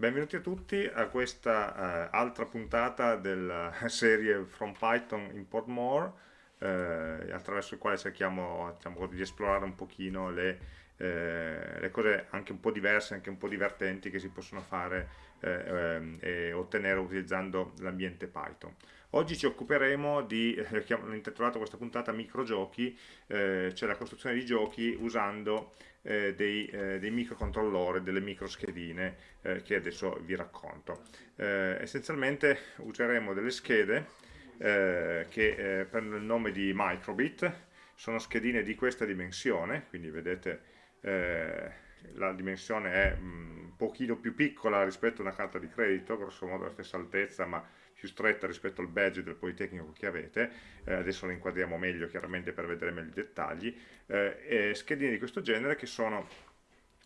Benvenuti a tutti a questa uh, altra puntata della serie From Python Import More, eh, attraverso il quale cerchiamo diciamo, di esplorare un pochino le, eh, le, cose anche un po' diverse, anche un po' divertenti che si possono fare eh, ehm, e ottenere utilizzando l'ambiente Python. Oggi ci occuperemo di, eh, intitolato questa puntata microgiochi, eh, cioè la costruzione di giochi usando eh, dei, eh, dei, microcontrollori, delle microschedine eh, che adesso vi racconto. Eh, essenzialmente useremo delle schede eh, che prendono il nome di microbit, sono schedine di questa dimensione, quindi vedete la dimensione è mm, un pochino più piccola rispetto a una carta di credito, grosso modo la stessa altezza, ma più stretta rispetto al badge del Politecnico che avete, eh, adesso lo inquadriamo meglio chiaramente per vedere meglio i dettagli, eh, schedine di questo genere che sono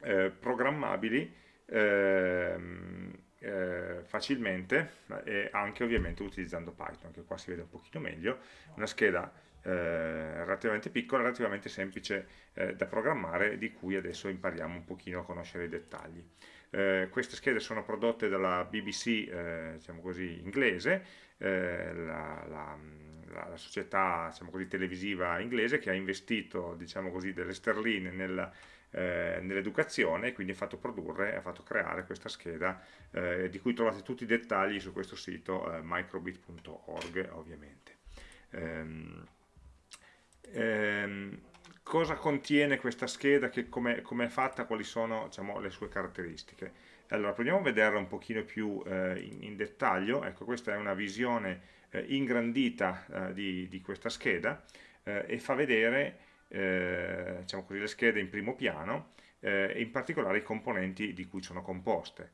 eh, programmabili ehm, eh, facilmente e anche ovviamente utilizzando Python, che qua si vede un pochino meglio, una scheda eh, relativamente piccola, relativamente semplice eh, da programmare, di cui adesso impariamo un pochino a conoscere i dettagli. Eh, queste schede sono prodotte dalla BBC, eh, diciamo così, inglese, eh, la, la, la, società diciamo così, televisiva inglese che ha investito diciamo così, delle sterline nella, eh, nell'educazione e quindi ha fatto produrre, ha fatto creare questa scheda eh, di cui trovate tutti i dettagli su questo sito eh, microbit.org ovviamente. Ehm, ehm, cosa contiene questa scheda, come è fatta, quali sono diciamo, le sue caratteristiche. Allora, proviamo a vederla un pochino più eh, in, in, dettaglio, ecco questa è una visione eh, ingrandita eh, di, di, questa scheda eh, e fa vedere eh, diciamo così, le schede in primo piano eh, e in particolare i componenti di cui sono composte.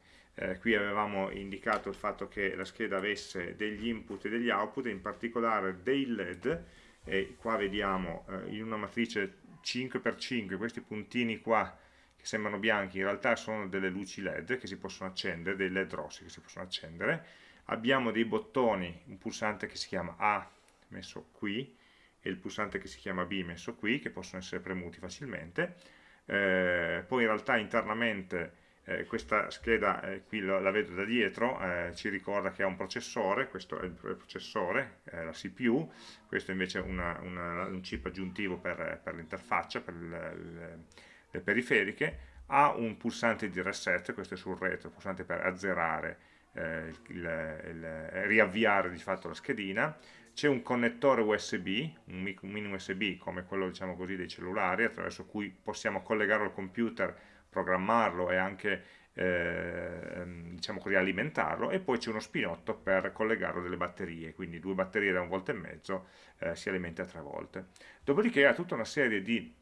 qui avevamo indicato il fatto che la scheda avesse degli input e degli output, in particolare dei LED, e qua vediamo eh, in una matrice 5x5 questi puntini qua che sembrano bianchi in realtà sono delle luci led che si possono accendere, dei led rossi che si possono accendere. Abbiamo dei bottoni, un pulsante che si chiama A messo qui e il pulsante che si chiama B messo qui che possono essere premuti facilmente. Eh, poi in realtà internamente eh, questa scheda eh, qui la, la, vedo da dietro, eh, ci ricorda che ha un processore, questo è il processore, la CPU, questo invece è una, una, un chip aggiuntivo per, per l'interfaccia, per le, le, periferiche, ha un pulsante di reset, questo è sul retro, pulsante per azzerare, eh, il, il, il, riavviare di fatto la schedina, c'è un connettore USB, un mini USB come quello diciamo così dei cellulari, attraverso cui possiamo collegarlo al computer programmarlo e anche eh, diciamo così, alimentarlo e poi c'è uno spinotto per collegarlo delle batterie, quindi due batterie da un volta e mezzo eh, si alimenta tre volte. Dopodiché ha tutta una serie di,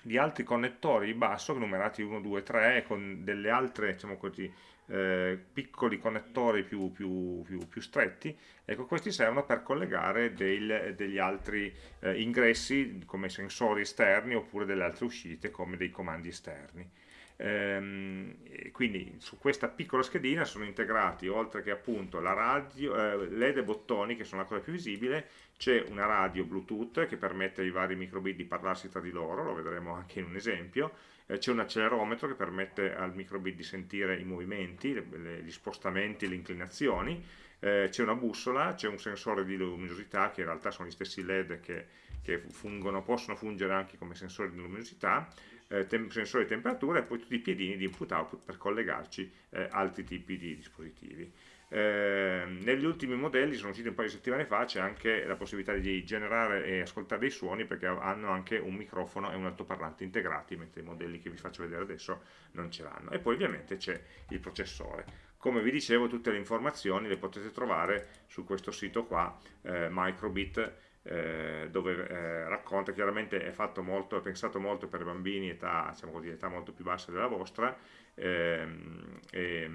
di altri connettori di basso, numerati 1, 2, 3, con delle altre diciamo così, eh, piccoli connettori più, più, più, più, stretti, ecco questi servono per collegare del, degli altri eh, ingressi come sensori esterni oppure delle altre uscite come dei comandi esterni. Ehm, quindi su questa piccola schedina sono integrati, oltre che appunto la radio, eh, LED e bottoni che sono la cosa più visibile, c'è una radio Bluetooth che permette ai vari microbit di parlarsi tra di loro, lo vedremo anche in un esempio, eh, c'è un accelerometro che permette al microbit di sentire i movimenti, le, le, gli spostamenti, le inclinazioni, eh, c'è una bussola, c'è un sensore di luminosità che in realtà sono gli stessi LED che, che fungono, possono fungere anche come sensori di luminosità, eh, sensore di temperatura e poi tutti i piedini di input-output per collegarci eh, altri tipi di dispositivi. Eh, negli ultimi modelli, sono usciti un paio di settimane fa, c'è anche la possibilità di generare e ascoltare dei suoni perché hanno anche un microfono e un altoparlante integrati, mentre i modelli che vi faccio vedere adesso non ce l'hanno. E poi ovviamente c'è il processore. Come vi dicevo, tutte le informazioni le potete trovare su questo sito qua, eh, Microbit, eh, dove eh, racconta, chiaramente è molto, è pensato molto per bambini età, diciamo così, età molto più bassa della vostra ehm, e,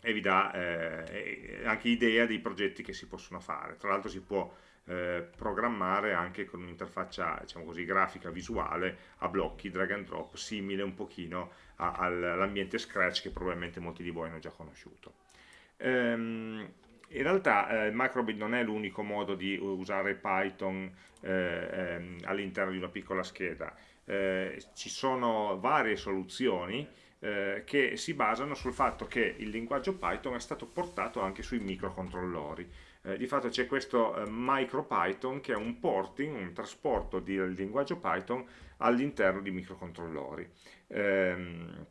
e, vi dà eh, anche idea dei progetti che si possono fare. Tra l'altro si può eh, programmare anche con un'interfaccia diciamo grafica visuale a blocchi, drag and drop, simile un pochino all'ambiente Scratch che probabilmente molti di voi hanno già conosciuto. Ehm, in realtà eh, Microbit non è l'unico modo di usare Python eh, ehm, all'interno di una piccola scheda, eh, ci sono varie soluzioni, eh, che si basano sul fatto che il linguaggio Python è stato portato anche sui microcontrollori. Eh, di fatto c'è questo eh, MicroPython che è un porting, un trasporto del linguaggio Python all'interno di microcontrollori. Ehm,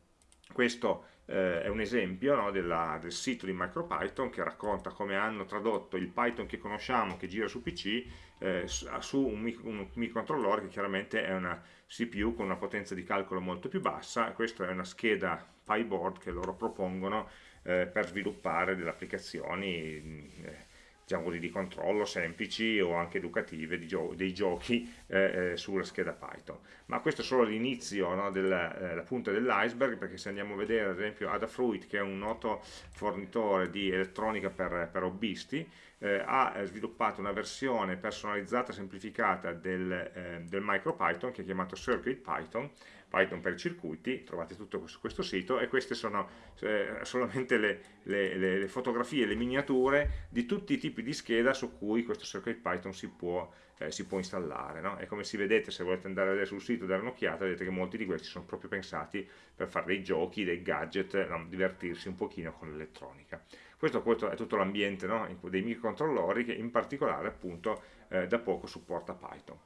questo eh, è un esempio no, della, del sito di MicroPython che racconta come hanno tradotto il Python che conosciamo, che gira su PC, eh, su un, un, microcontrollore che chiaramente è una CPU con una potenza di calcolo molto più bassa. Questa è una scheda PyBoard che loro propongono eh, per sviluppare delle applicazioni eh, diciamo così, di controllo semplici o anche educative gio dei giochi eh, eh, sulla scheda Python. Ma questo è solo l'inizio, no, della, eh, punta dell'iceberg, perché se andiamo a vedere ad esempio Adafruit, che è un noto fornitore di elettronica per, per hobbisti, eh, ha sviluppato una versione personalizzata semplificata del, eh, del MicroPython che è chiamato CircuitPython, Python per i circuiti, trovate tutto su questo sito e queste sono eh, solamente le, le, le, fotografie, le miniature di tutti i tipi di scheda su cui questo circuit Python si può, eh, si può installare. No? E come si vedete, se volete andare a vedere sul sito e dare un'occhiata, vedete che molti di questi sono proprio pensati per fare dei giochi, dei gadget, no? divertirsi un pochino con l'elettronica. Questo, questo, è tutto l'ambiente no? dei microcontrollori che in particolare appunto eh, da poco supporta Python.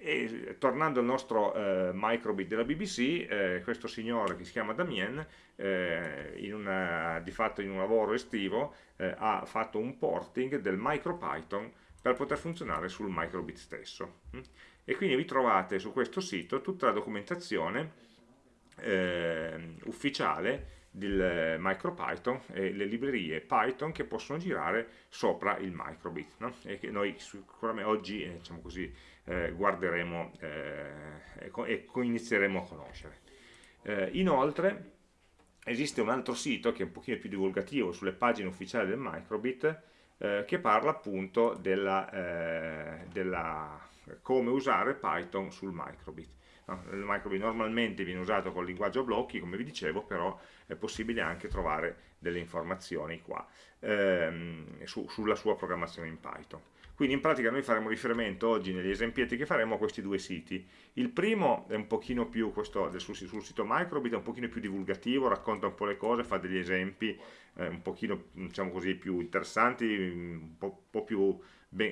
E tornando al nostro eh, microbit della BBC, eh, questo signore che si chiama Damien, eh, una, di fatto in un lavoro estivo, eh, ha fatto un porting del MicroPython per poter funzionare sul microbit stesso. E quindi vi trovate su questo sito tutta la documentazione eh, ufficiale del MicroPython e le librerie Python che possono girare sopra il microbit no? e che noi sicuramente oggi eh, diciamo così, eh, guarderemo eh, e, inizieremo a conoscere. Eh, inoltre esiste un altro sito che è un pochino più divulgativo sulle pagine ufficiali del Microbit eh, che parla appunto della, eh, della, come usare Python sul Microbit. Il Microbit normalmente viene usato con il linguaggio blocchi, come vi dicevo, però è possibile anche trovare delle informazioni qua ehm, su, sulla sua programmazione in Python. Quindi in pratica noi faremo riferimento oggi negli esempietti che faremo a questi due siti. Il primo è un pochino più, questo sul, sito Microbit, è un pochino più divulgativo, racconta un po' le cose, fa degli esempi eh, un pochino diciamo così, più interessanti, un po', po più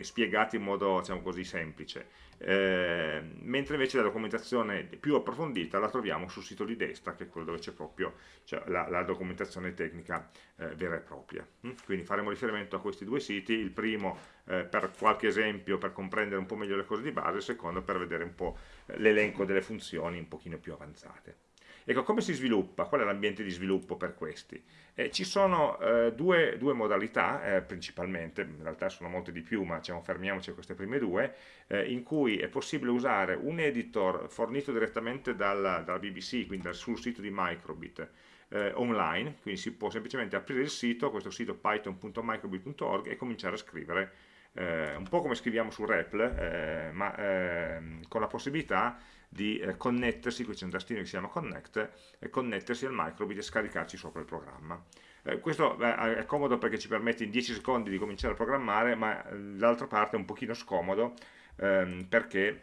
spiegati in modo diciamo così, semplice. Eh, mentre invece la documentazione più approfondita la troviamo sul sito di destra, che è quello dove c'è proprio cioè, la, la, documentazione tecnica eh, vera e propria. Mm? Quindi faremo riferimento a questi due siti, il primo eh, per qualche esempio per comprendere un po' meglio le cose di base, il secondo per vedere un po' eh, l'elenco delle funzioni un pochino più avanzate. Ecco, come si sviluppa? Qual è l'ambiente di sviluppo per questi? Eh, ci sono eh, due, due, modalità, eh, principalmente, in realtà sono molte di più, ma diciamo, fermiamoci a queste prime due, eh, in cui è possibile usare un editor fornito direttamente dalla, dalla BBC, quindi sul sito di Microbit, eh, online, quindi si può semplicemente aprire il sito, questo sito python.microbit.org e cominciare a scrivere eh, un po' come scriviamo su REPL, eh, ma ehm, con la possibilità di eh, connettersi, qui c'è un tastino che si chiama connect, e connettersi al microbit e scaricarci sopra il programma. Eh, questo è comodo perché ci permette in 10 secondi di cominciare a programmare, ma l'altra eh, parte è un pochino scomodo ehm, perché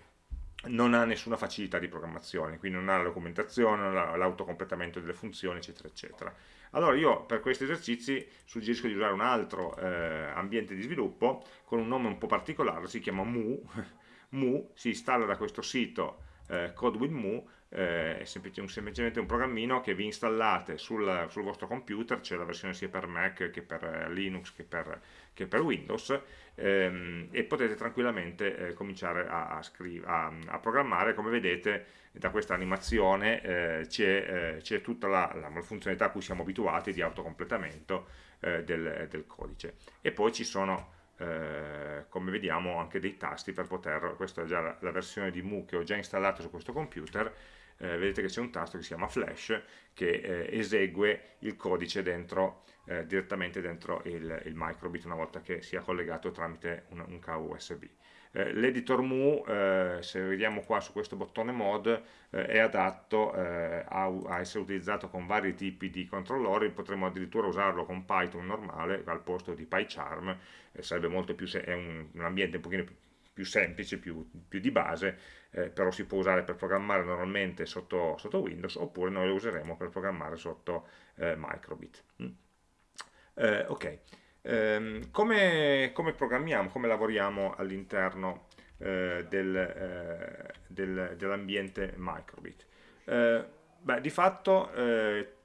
non ha nessuna facilità di programmazione, quindi non ha la documentazione, l'autocompletamento delle funzioni, eccetera, eccetera. Allora io per questi esercizi suggerisco di usare un altro eh, ambiente di sviluppo con un nome un po' particolare, si chiama Mu, Mu si installa da questo sito eh, CodeWithMu, eh, è semplicemente un programmino che vi installate sul, sul vostro computer, c'è la versione sia per Mac che per eh, Linux che per, che per Windows, ehm, e potete tranquillamente eh, cominciare a, a, a, a, programmare, come vedete da questa animazione eh, c'è eh, tutta la, la, funzionalità a cui siamo abituati di autocompletamento eh, del, del, codice. E poi ci sono, eh, come vediamo, anche dei tasti per poter, questa è già la, la versione di Mu che ho già installato su questo computer, eh, vedete che c'è un tasto che si chiama flash che eh, esegue il codice dentro, eh, direttamente dentro il, il, microbit una volta che sia collegato tramite un, un cavo USB. Eh, l'editor Mu, eh, se vediamo qua su questo bottone mod, eh, è adatto a, a, essere utilizzato con vari tipi di controllori, potremmo addirittura usarlo con Python normale al posto di PyCharm, sarebbe molto più, è un, un ambiente un pochino più più semplice, più, più di base, eh, però si può usare per programmare normalmente sotto, sotto, Windows, oppure noi lo useremo per programmare sotto eh, Microbit. Mm. Eh, ok, ehm, come, come, programmiamo, come lavoriamo all'interno eh, del, eh, del, dell'ambiente Microbit? beh, di fatto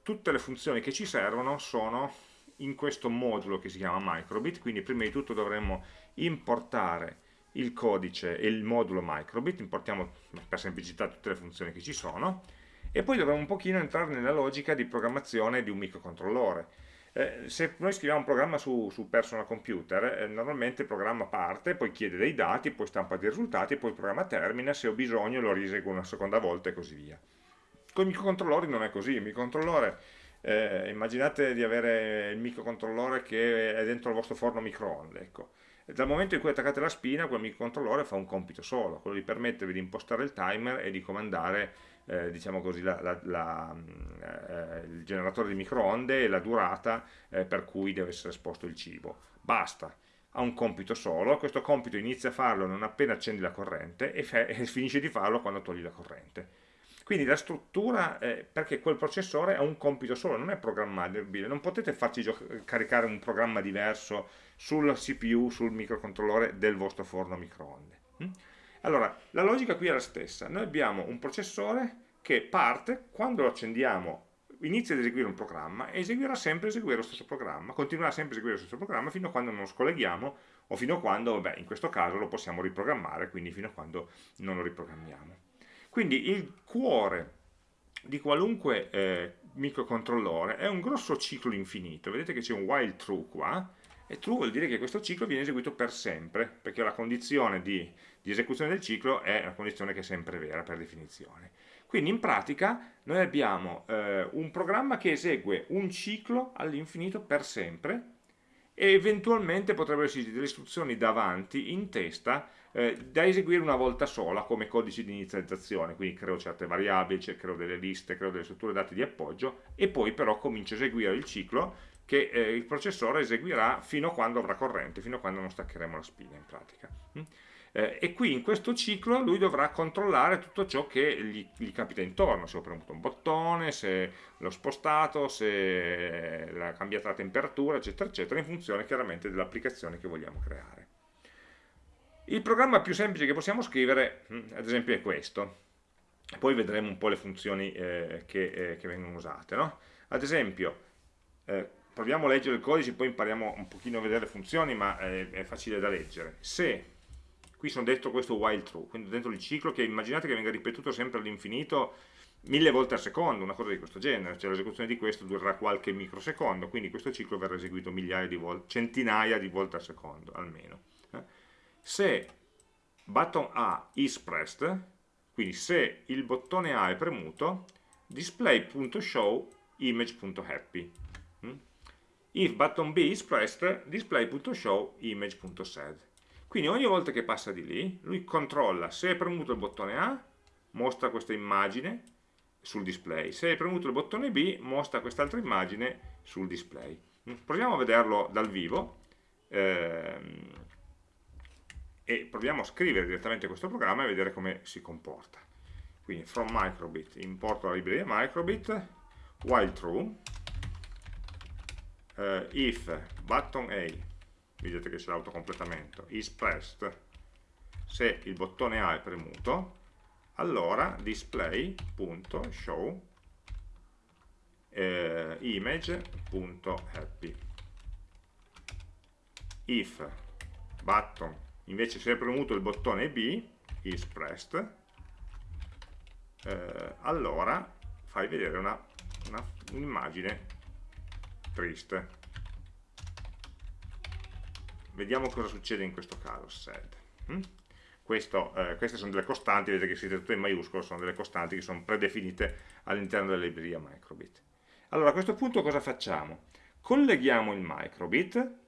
tutte le funzioni che ci servono sono in questo modulo che si chiama microbit, quindi prima di tutto dovremmo importare il codice e il modulo microbit, importiamo per semplicità tutte le funzioni che ci sono, e poi dovremo un pochino entrare nella logica di programmazione di un microcontrollore. Eh, se noi scriviamo un programma su, su personal computer, eh, normalmente il programma parte, poi chiede dei dati, poi stampa dei risultati, poi il programma termina, se ho bisogno lo risegue una seconda volta e così via. Con i microcontrollori non è così, il microcontrollore eh, immaginate di avere il microcontrollore che è dentro il vostro forno microonde, ecco. Dal momento in cui attaccate la spina, quel microcontrollore fa un compito solo, quello di permettervi di impostare il timer e di comandare eh, diciamo così, la, la, la, eh, il generatore di microonde e la durata eh, per cui deve essere esposto il cibo. Basta, ha un compito solo, questo compito inizia a farlo non appena accendi la corrente e, e finisce di farlo quando togli la corrente quindi la struttura, è perché quel processore ha un compito solo, non è programmabile, non potete farci caricare un programma diverso sul CPU, sul microcontrollore del vostro forno a microonde. Hm? Allora, la logica qui è la stessa, noi abbiamo un processore che parte, quando lo accendiamo inizia ad eseguire un programma e eseguirà sempre eseguire lo stesso programma, continuerà sempre a eseguire lo stesso programma fino a quando non lo scolleghiamo o fino a quando, beh, in questo caso lo possiamo riprogrammare, quindi fino a quando non lo riprogrammiamo. Quindi il cuore di qualunque eh, microcontrollore è un grosso ciclo infinito. Vedete che c'è un while true qua, e true vuol dire che questo ciclo viene eseguito per sempre, perché la condizione di, di esecuzione del ciclo è una condizione che è sempre vera per definizione. Quindi in pratica noi abbiamo eh, un programma che esegue un ciclo all'infinito per sempre e eventualmente potrebbero esserci delle istruzioni davanti, in testa, eh, da eseguire una volta sola come codice di inizializzazione, quindi creo certe variabili, cioè creo delle liste, creo delle strutture dati di appoggio e poi però comincio a eseguire il ciclo che eh, il processore eseguirà fino a quando avrà corrente, fino a quando non staccheremo la spina in pratica. Mm? Eh, e qui in questo ciclo lui dovrà controllare tutto ciò che gli, gli, capita intorno, se ho premuto un bottone, se l'ho spostato, se ha cambiato la temperatura, eccetera, eccetera, in funzione chiaramente dell'applicazione che vogliamo creare. Il programma più semplice che possiamo scrivere, mm, ad esempio, è questo. Poi vedremo un po' le funzioni eh, che, eh, che, vengono usate. No? Ad esempio, eh, proviamo a leggere il codice, poi impariamo un pochino a vedere le funzioni, ma è, è facile da leggere. Se qui sono dentro questo while true, quindi dentro il ciclo che immaginate che venga ripetuto sempre all'infinito mille volte al secondo, una cosa di questo genere, cioè l'esecuzione di questo durerà qualche microsecondo, quindi questo ciclo verrà eseguito migliaia di volte, centinaia di volte al secondo almeno se button A is pressed, quindi se il bottone A è premuto, display.show image.happy. If button B is pressed, display.show image.sad. Quindi ogni volta che passa di lì, lui controlla se è premuto il bottone A, mostra questa immagine sul display, se è premuto il bottone B, mostra quest'altra immagine sul display. Proviamo a vederlo dal vivo. Eh, e proviamo a scrivere direttamente questo programma e vedere come si comporta. Quindi from microbit importo la libreria microbit, while true, uh, if button A, vedete che c'è l'autocompletamento, is pressed, se il bottone A è premuto, allora display.show eh, image.happy if button invece se hai premuto il bottone B is pressed eh, allora fai vedere un'immagine un triste vediamo cosa succede in questo caso sad hm? Questo, eh, queste sono delle costanti, vedete che siete tutto in maiuscolo, sono delle costanti che sono predefinite all'interno della libreria microbit. Allora a questo punto cosa facciamo? Colleghiamo il microbit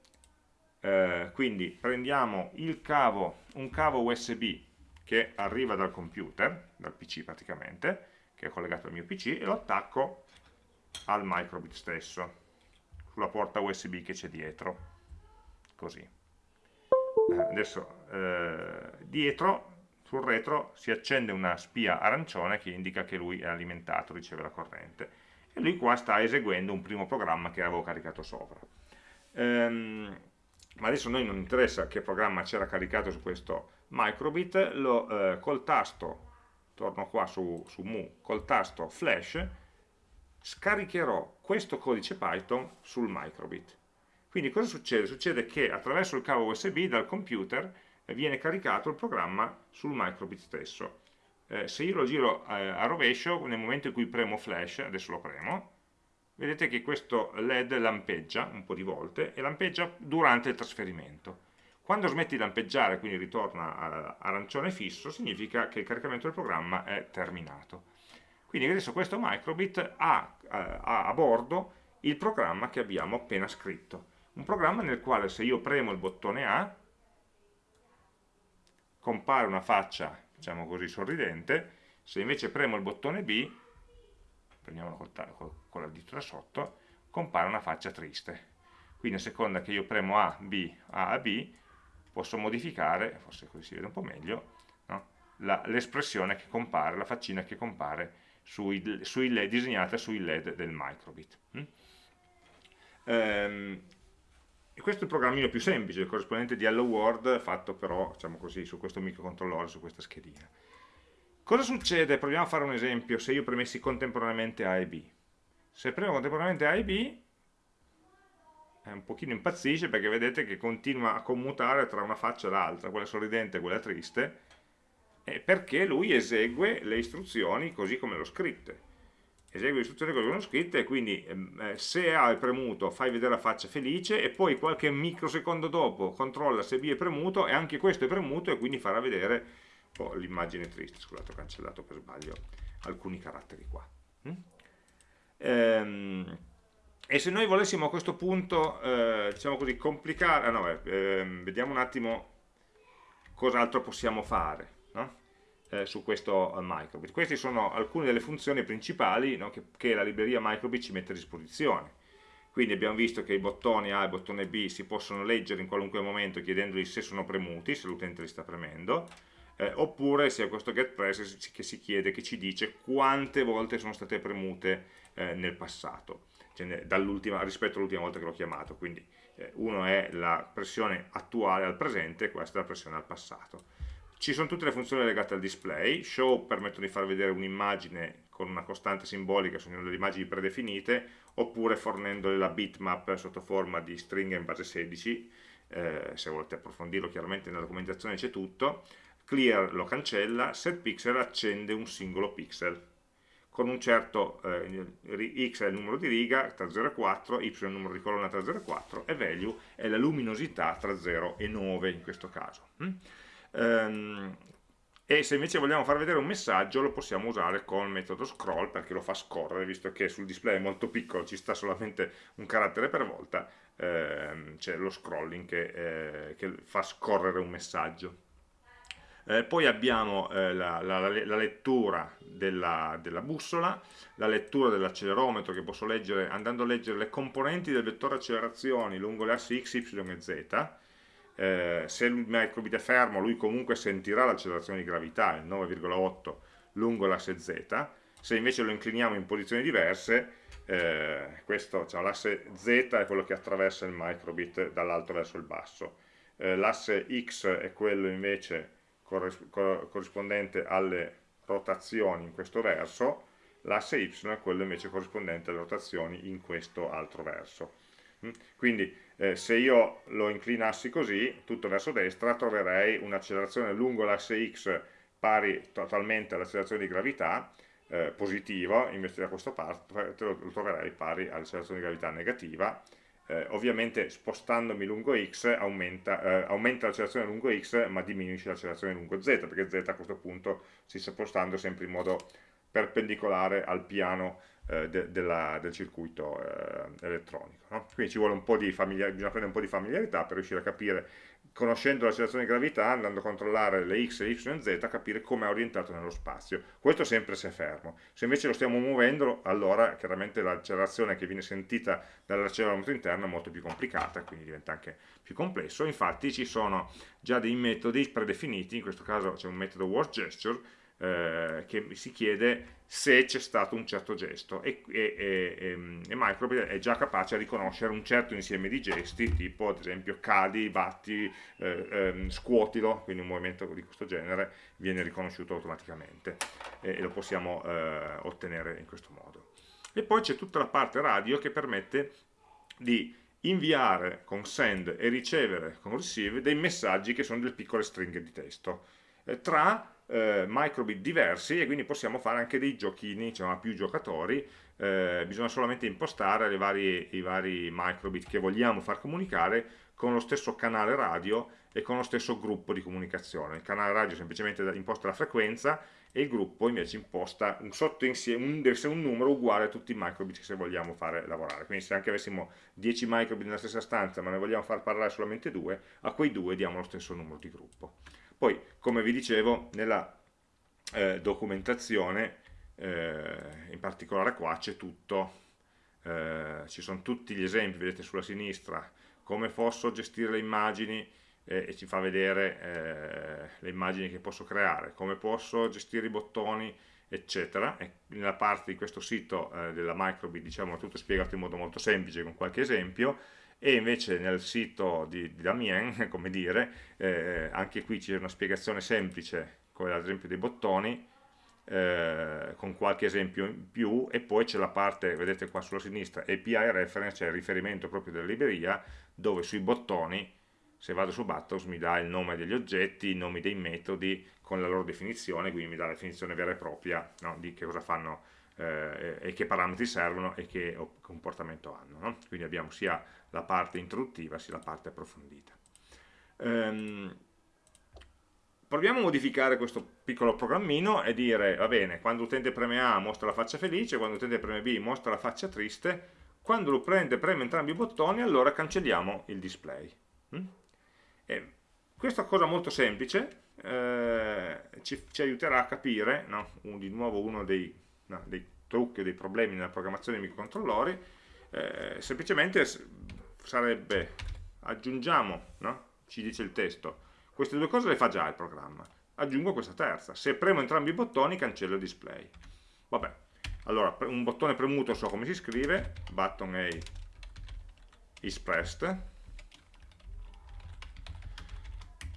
eh, quindi prendiamo cavo, un cavo USB che arriva dal computer, dal PC praticamente, che è collegato al mio PC, e lo attacco al microbit stesso, sulla porta USB che c'è dietro, così. eh, adesso eh, dietro sul retro si accende una spia arancione che indica che lui è alimentato, riceve la corrente. E lui qua sta eseguendo un primo programma che avevo caricato sopra. Ehm, ma adesso a noi non interessa che programma c'era caricato su questo microbit lo, eh, col tasto torno qua su, su mu, col tasto flash scaricherò questo codice Python sul microbit quindi cosa succede? Succede che attraverso il cavo USB dal computer viene caricato il programma sul microbit stesso. Eh, se io lo giro eh, a rovescio, nel momento in cui premo flash, adesso lo premo, vedete che questo LED lampeggia un po' di volte e lampeggia durante il trasferimento. Quando smetti di lampeggiare, quindi ritorna arancione fisso, significa che il caricamento del programma è terminato. Quindi adesso questo microbit ha, eh, a bordo il programma che abbiamo appena scritto un programma nel quale se io premo il bottone A compare una faccia, diciamo così, sorridente, se invece premo il bottone B, prendiamolo con la dita da sotto, compare una faccia triste. Quindi a seconda che io premo A, B, A a B, posso modificare, forse così si vede un po' meglio, no? l'espressione che compare, la faccina che compare sui, sui LED, disegnata sui LED del microbit. Mm? Ehm, e questo è il programmino più semplice, il corrispondente di Hello World fatto però, diciamo così, su questo microcontrollore, su questa schedina. Cosa succede? Proviamo a fare un esempio, se io premessi contemporaneamente A e B. Se premo contemporaneamente A e B, è un pochino impazzisce perché vedete che continua a commutare tra una faccia e l'altra, quella sorridente e quella triste, perché lui esegue le istruzioni così come l'ho scritte esegue le istruzioni che vengono scritte e quindi ehm, eh, se A è premuto fai vedere la faccia felice e poi qualche microsecondo dopo controlla se B è premuto e anche questo è premuto e quindi farà vedere oh, l'immagine triste, scusate ho cancellato per sbaglio alcuni caratteri qua. Mm? Ehm, e se noi volessimo a questo punto, eh, diciamo così, complicare, ah, no, eh, vediamo un attimo cos'altro possiamo fare. Eh, su questo microbit. Queste sono alcune delle funzioni principali no, che, che, la libreria microbit ci mette a disposizione. Quindi abbiamo visto che i bottoni A e il bottone B si possono leggere in qualunque momento chiedendoli se sono premuti, se l'utente li sta premendo, eh, oppure sia questo getPress che si chiede, che ci dice quante volte sono state premute eh, nel passato, cioè rispetto all'ultima volta che l'ho chiamato. Quindi eh, uno è la pressione attuale al presente, questa è la pressione al passato. Ci sono tutte le funzioni legate al display, show permettono di far vedere un'immagine con una costante simbolica su delle immagini predefinite, oppure fornendole la bitmap sotto forma di stringa in base 16, eh, se volete approfondirlo chiaramente nella documentazione c'è tutto, clear lo cancella, setPixel accende un singolo pixel, con un certo eh, x è il numero di riga tra 0 e 4, y è il numero di colonna tra 0 e 4 e value è la luminosità tra 0 e 9 in questo caso. Mm? Ehm, e se invece vogliamo far vedere un messaggio lo possiamo usare con il metodo scroll perché lo fa scorrere visto che sul display è molto piccolo ci sta solamente un carattere per volta ehm, c'è lo scrolling che, eh, che, fa scorrere un messaggio. Eh, poi abbiamo eh, la, la, la, lettura della, della, bussola, la lettura dell'accelerometro che posso leggere andando a leggere le componenti del vettore accelerazioni lungo le assi x, y e z eh, se il microbit è fermo lui comunque sentirà l'accelerazione di gravità, il 9,8 lungo l'asse z, se invece lo incliniamo in posizioni diverse, eh, cioè, l'asse z è quello che attraversa il microbit dall'alto verso il basso, eh, l'asse x è quello invece corrispondente alle rotazioni in questo verso, l'asse y è quello invece corrispondente alle rotazioni in questo altro verso. Mm? Quindi eh, se io lo inclinassi così, tutto verso destra, troverei un'accelerazione lungo l'asse x pari totalmente all'accelerazione di gravità, eh, positivo, invece da questa parte lo troverei pari all'accelerazione di gravità negativa, eh, ovviamente spostandomi lungo x aumenta, eh, aumenta l'accelerazione lungo x ma diminuisce l'accelerazione lungo z, perché z a questo punto si sta spostando sempre in modo perpendicolare al piano eh, de, della, del circuito eh, elettronico. No? Quindi ci vuole un po' di bisogna prendere un po' di familiarità per riuscire a capire conoscendo l'accelerazione di gravità, andando a controllare le x, le y e z, capire come è orientato nello spazio. Questo sempre se è fermo. Se invece lo stiamo muovendo, allora chiaramente l'accelerazione che viene sentita dall'accelerometro interno è molto più complicata, quindi diventa anche più complesso. Infatti ci sono già dei metodi predefiniti, in questo caso c'è un metodo work gesture, eh, che si chiede se c'è stato un certo gesto. E, e, e, e, Microbit è già capace a riconoscere un certo insieme di gesti tipo ad esempio cadi, batti, eh, ehm, scuotilo quindi un movimento di questo genere viene riconosciuto automaticamente e, lo possiamo eh, ottenere in questo modo. E poi c'è tutta la parte radio che permette di inviare con send e ricevere con receive dei messaggi che sono delle piccole stringhe di testo eh, tra eh, microbit diversi e quindi possiamo fare anche dei giochini, diciamo a più giocatori, eh, bisogna solamente impostare vari, i vari microbit che vogliamo far comunicare con lo stesso canale radio e con lo stesso gruppo di comunicazione. Il canale radio semplicemente imposta la frequenza e il gruppo invece imposta un sottoinsieme, un, deve essere un numero uguale a tutti i microbit che vogliamo fare lavorare. Quindi se anche avessimo 10 microbit nella stessa stanza ma ne vogliamo far parlare solamente due, a quei due diamo lo stesso numero di gruppo. Poi, come vi dicevo, nella eh, documentazione, eh, in particolare qua c'è tutto, eh, ci sono tutti gli esempi, vedete sulla sinistra, come posso gestire le immagini eh, e ci fa vedere eh, le immagini che posso creare, come posso gestire i bottoni, eccetera. E nella parte di questo sito eh, della Microbit diciamo tutto spiegato in modo molto semplice con qualche esempio, e invece nel sito di, di Damien, come dire, eh, anche qui c'è una spiegazione semplice, come ad esempio dei bottoni, eh, con qualche esempio in più, e poi c'è la parte, vedete qua sulla sinistra, API reference, cioè il riferimento proprio della libreria, dove sui bottoni, se vado su Buttons, mi dà il nome degli oggetti, i nomi dei metodi, con la loro definizione, quindi mi dà la definizione vera e propria no, di che cosa fanno eh, e che parametri servono e che comportamento hanno. No? Quindi abbiamo sia la parte introduttiva sia la parte approfondita. Ehm, proviamo a modificare questo piccolo programmino e dire, va bene, quando l'utente preme A mostra la faccia felice, quando l'utente preme B mostra la faccia triste, quando l'utente preme entrambi i bottoni allora cancelliamo il display. Mm? questa cosa molto semplice eh, ci, ci, aiuterà a capire, no? Un, di nuovo uno dei, no, dei trucchi, dei problemi nella programmazione dei microcontrollori, eh, semplicemente sarebbe, aggiungiamo, no? ci dice il testo, queste due cose le fa già il programma, aggiungo questa terza, se premo entrambi i bottoni cancello il display. Vabbè, allora un bottone premuto so come si scrive, button A is pressed,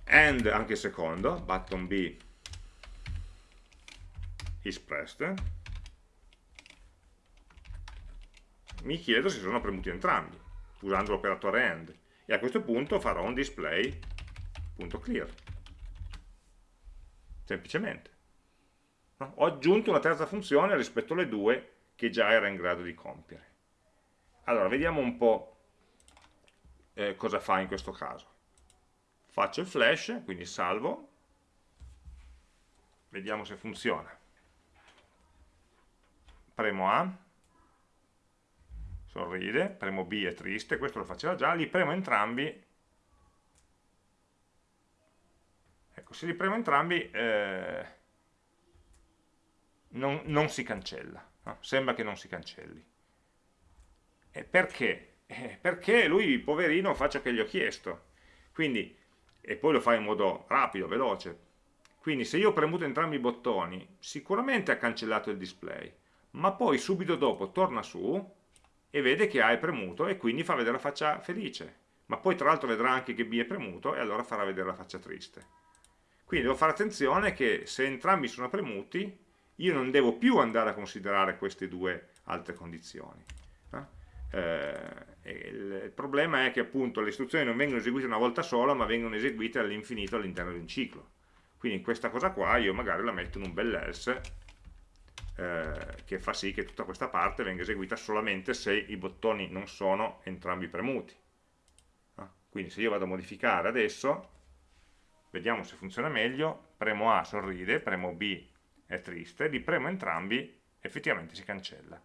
and anche il secondo, button B is pressed, mi chiedo se sono premuti entrambi usando l'operatore AND. E a questo punto farò un display.clear semplicemente. No? ho aggiunto una terza funzione rispetto alle due che già era in grado di compiere. Allora vediamo un po' eh, cosa fa in questo caso. Faccio il flash quindi salvo. Vediamo se funziona. Premo A sorride, premo B è triste, questo lo faceva già, li premo entrambi, ecco, se li premo entrambi eh, non, non, si cancella, no? sembra che non si cancelli. E perché? Eh, perché lui, poverino, fa ciò che gli ho chiesto, quindi, e poi lo fa in modo rapido, veloce, quindi se io ho premuto entrambi i bottoni, sicuramente ha cancellato il display, ma poi subito dopo torna su e vede che A è premuto e quindi fa vedere la faccia felice. Ma poi tra l'altro vedrà anche che B è premuto e allora farà vedere la faccia triste. Quindi devo fare attenzione che se entrambi sono premuti, io non devo più andare a considerare queste due altre condizioni. Eh, il, problema è che appunto le istruzioni non vengono eseguite una volta sola, ma vengono eseguite all'infinito all'interno di un ciclo. Quindi questa cosa qua io magari la metto in un bel eh, che fa sì che tutta questa parte venga eseguita solamente se i bottoni non sono entrambi premuti. Ah, quindi se io vado a modificare adesso, vediamo se funziona meglio, premo A sorride, premo B è triste, li premo entrambi, effettivamente si cancella.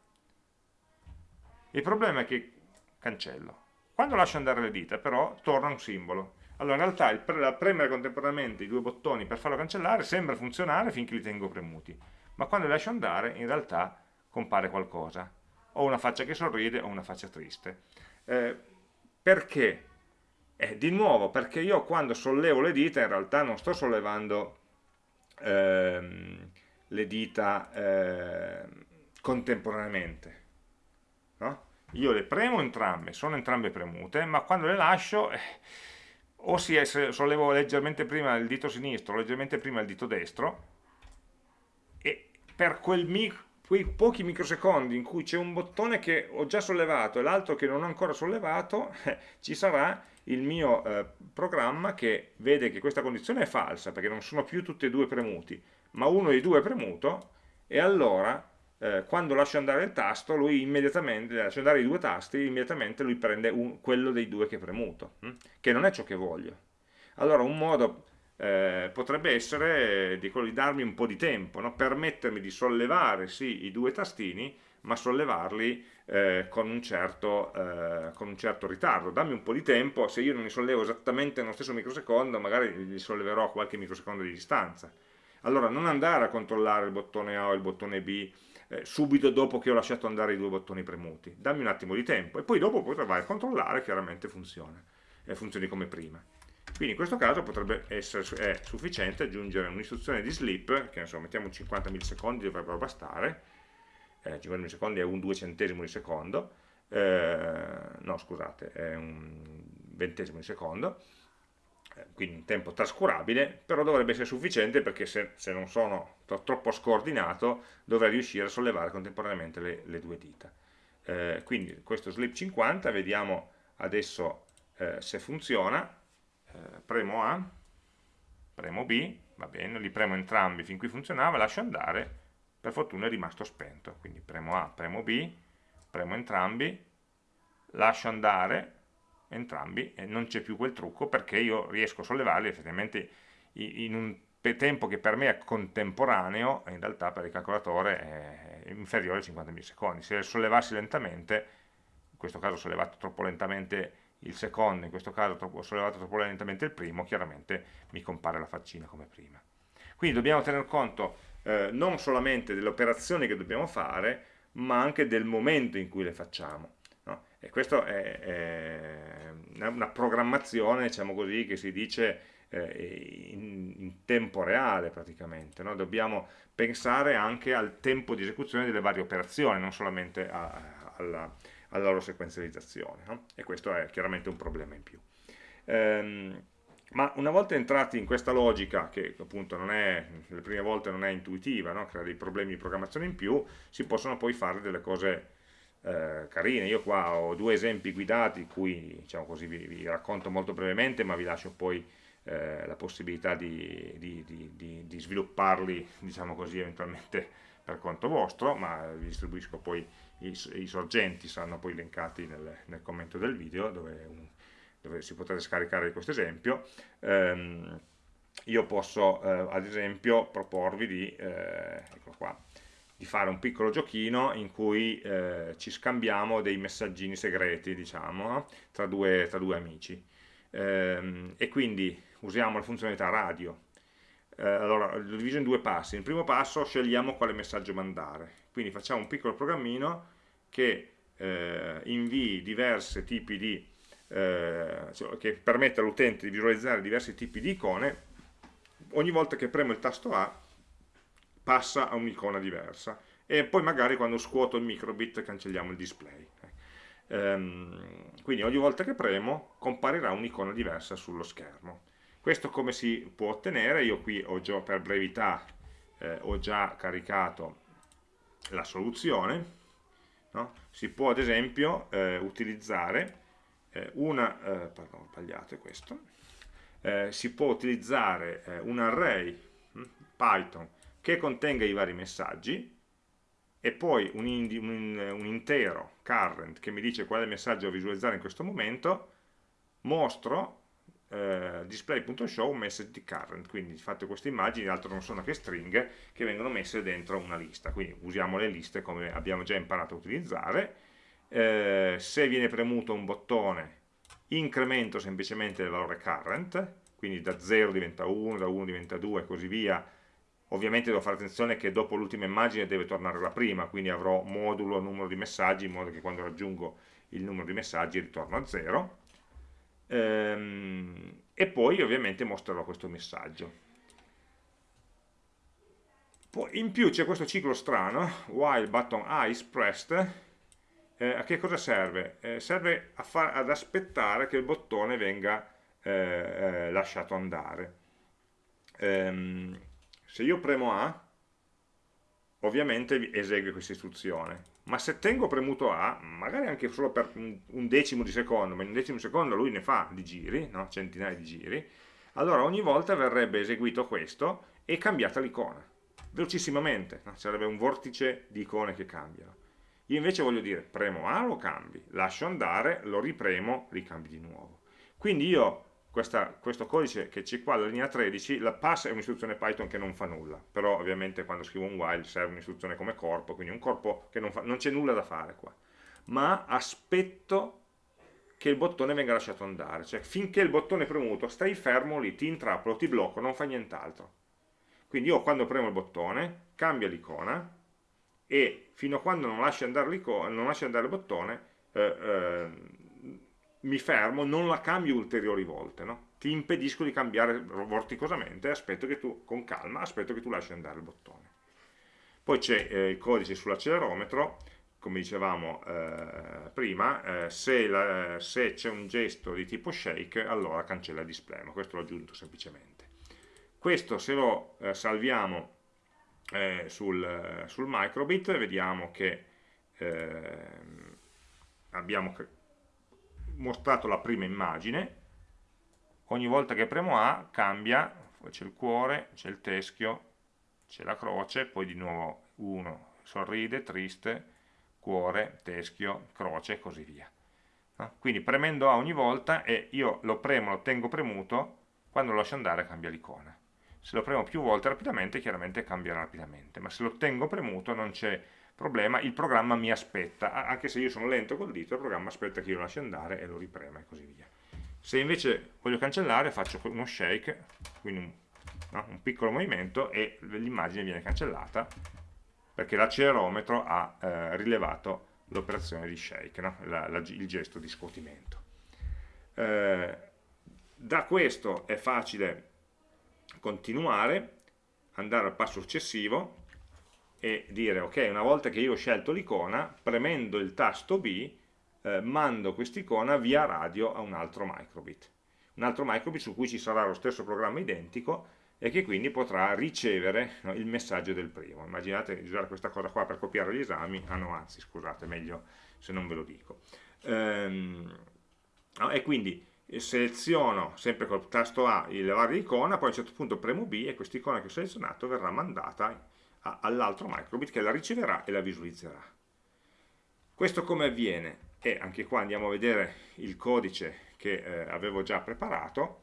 Il problema è che cancello. Quando lascio andare le dita però torna un simbolo. Allora in realtà il pre premere contemporaneamente i due bottoni per farlo cancellare sembra funzionare finché li tengo premuti, ma quando li lascio andare in realtà compare qualcosa, o una faccia che sorride o una faccia triste. Eh, perché? Eh, di nuovo, perché io quando sollevo le dita in realtà non sto sollevando ehm, le dita eh, contemporaneamente, no? Io le premo entrambe, sono entrambe premute, ma quando le lascio... Eh, o si sollevo leggermente prima il dito sinistro, leggermente prima il dito destro, per quel quei pochi microsecondi in cui c'è un bottone che ho già sollevato e l'altro che non ho ancora sollevato, eh, ci sarà il mio eh, programma che vede che questa condizione è falsa, perché non sono più tutti e due premuti, ma uno dei due è premuto, e allora eh, quando lascio andare il tasto, lui immediatamente, lascio andare i due tasti, immediatamente lui prende un, quello dei due che è premuto, hm? che non è ciò che voglio. Allora un modo eh, potrebbe essere di quello di darmi un po' di tempo, no? permettermi di sollevare sì i due tastini, ma sollevarli eh, con, un certo, eh, con, un certo, ritardo. Dammi un po' di tempo, se io non li sollevo esattamente nello stesso microsecondo, magari li solleverò a qualche microsecondo di distanza. Allora non andare a controllare il bottone A o il bottone B eh, subito dopo che ho lasciato andare i due bottoni premuti. Dammi un attimo di tempo e poi dopo a controllare, chiaramente funziona, funzioni come prima. Quindi in questo caso potrebbe essere sufficiente aggiungere un'istruzione di sleep, che insomma mettiamo 50 millisecondi, dovrebbero bastare, eh, 50 millisecondi è un 2 centesimo di secondo, eh, no scusate, è un ventesimo di secondo, eh, quindi un tempo trascurabile, però dovrebbe essere sufficiente perché se, se non sono troppo scordinato dovrei riuscire a sollevare contemporaneamente le, le due dita. Eh, quindi questo slip 50, vediamo adesso eh, se funziona, eh, premo A, premo B, va bene, li premo entrambi fin qui funzionava, lascio andare, per fortuna è rimasto spento, quindi premo A, premo B, premo entrambi, lascio andare, entrambi e non c'è più quel trucco perché io riesco a sollevarli effettivamente in un tempo che per me è contemporaneo in realtà per il calcolatore è inferiore ai 50 millisecondi. Se sollevassi lentamente in questo caso ho sollevato troppo lentamente il secondo, in questo caso ho sollevato troppo lentamente il primo, chiaramente mi compare la faccina come prima. Quindi dobbiamo tener conto eh, non solamente delle operazioni che dobbiamo fare, ma anche del momento in cui le facciamo. E questa è, è, una programmazione, diciamo così, che si dice eh, in, in, tempo reale praticamente. No? Dobbiamo pensare anche al tempo di esecuzione delle varie operazioni, non solamente a, alla, alla, loro sequenzializzazione. No? E questo è chiaramente un problema in più. Ehm, ma una volta entrati in questa logica, che appunto non è, le prime volte non è intuitiva, no? crea dei problemi di programmazione in più, si possono poi fare delle cose eh, carine. Io qua ho due esempi guidati, cui diciamo così, vi, vi, racconto molto brevemente, ma vi lascio poi eh, la possibilità di, di, di, di, svilupparli, diciamo così, eventualmente per conto vostro, ma vi distribuisco poi i, i sorgenti, saranno poi elencati nel, nel commento del video, dove, dove, si potrà scaricare questo esempio. Um, io posso eh, ad esempio proporvi di, eh, qua, di fare un piccolo giochino in cui eh, ci scambiamo dei messaggini segreti, diciamo, tra due, tra due amici. Ehm, e quindi usiamo la funzionalità radio. Eh, allora, l'ho diviso in due passi. Nel primo passo scegliamo quale messaggio mandare. Quindi facciamo un piccolo programmino che eh, invii diversi tipi di... Eh, cioè, che permette all'utente di visualizzare diversi tipi di icone. Ogni volta che premo il tasto A passa a un'icona diversa e poi magari quando scuoto il microbit cancelliamo il display. Ehm, quindi ogni volta che premo comparirà un'icona diversa sullo schermo. Questo come si può ottenere? Io qui ho già, per brevità eh, ho già caricato la soluzione. No? Si può ad esempio eh, utilizzare eh, una, eh, pardon, sbagliato questo, eh, si può utilizzare eh, un array hm, Python che contenga i vari messaggi e poi un, un, un intero current che mi dice qual è il messaggio visualizzare in questo momento, mostro eh, display.show message current, quindi fate queste immagini, altro non sono che stringhe che vengono messe dentro una lista, quindi usiamo le liste come abbiamo già imparato a utilizzare, eh, se viene premuto un bottone incremento semplicemente il valore current, quindi da 0 diventa 1, da 1 diventa 2 e così via, ovviamente devo fare attenzione che dopo l'ultima immagine deve tornare la prima, quindi avrò modulo numero di messaggi in modo che quando raggiungo il numero di messaggi ritorno a 0 ehm, e poi ovviamente mostrerò questo messaggio. Poi, in più c'è questo ciclo strano, while button I is pressed, eh, a che cosa serve? Eh, serve ad aspettare che il bottone venga eh, eh, lasciato andare. Ehm, se io premo A, ovviamente esegue questa istruzione, ma se tengo premuto A, magari anche solo per un decimo di secondo, ma in un decimo di secondo lui ne fa di giri, no? centinaia di giri, allora ogni volta verrebbe eseguito questo e cambiata l'icona, velocissimamente, no? sarebbe un vortice di icone che cambiano. Io invece voglio dire, premo A, lo cambi, lascio andare, lo ripremo, ricambi di nuovo. Quindi io questa, questo codice che c'è qua, la linea 13, la pass è un'istruzione Python che non fa nulla, però ovviamente quando scrivo un while serve un'istruzione come corpo, quindi un corpo che non, non c'è nulla da fare qua, ma aspetto che il bottone venga lasciato andare, cioè finché il bottone è premuto stai fermo lì, ti intrappolo, ti blocco, non fai nient'altro. Quindi io quando premo il bottone cambia l'icona e fino a quando non lasci andare, andare il bottone eh, eh, mi fermo, non la cambio ulteriori volte, no? ti impedisco di cambiare vorticosamente, aspetto che tu, con calma, aspetto che tu lasci andare il bottone. Poi c'è eh, il codice sull'accelerometro, come dicevamo eh, prima, eh, se, c'è un gesto di tipo shake, allora cancella il display, ma questo l'ho aggiunto semplicemente. Questo se lo eh, salviamo eh, sul, sul, microbit, vediamo che ehm, abbiamo mostrato la prima immagine, ogni volta che premo A cambia, c'è il cuore, c'è il teschio, c'è la croce, poi di nuovo 1, sorride, triste, cuore, teschio, croce e così via. Quindi premendo A ogni volta e io lo premo, lo tengo premuto, quando lo lascio andare cambia l'icona. Se lo premo più volte rapidamente, chiaramente cambierà rapidamente, ma se lo tengo premuto non c'è problema, il programma mi aspetta, anche se io sono lento col dito, il programma aspetta che io lo lasci andare e lo riprema e così via. Se invece voglio cancellare faccio uno shake, quindi un, no, un piccolo movimento e l'immagine viene cancellata perché l'accelerometro ha eh, rilevato l'operazione di shake, no? la, la, il gesto di scuotimento. Eh, da questo è facile continuare, andare al passo successivo e dire ok, una volta che io ho scelto l'icona, premendo il tasto B, eh, mando quest'icona via radio a un altro microbit. Un altro microbit su cui ci sarà lo stesso programma identico e che quindi potrà ricevere no, il messaggio del primo. Immaginate di usare questa cosa qua per copiare gli esami, ah no, anzi, scusate, meglio se non ve lo dico. Ehm, no, e quindi seleziono sempre col tasto A il varia icona, poi a un certo punto premo B e quest'icona che ho selezionato verrà mandata all'altro microbit che la riceverà e la visualizzerà. Questo come avviene? E anche qua andiamo a vedere il codice che eh, avevo già preparato,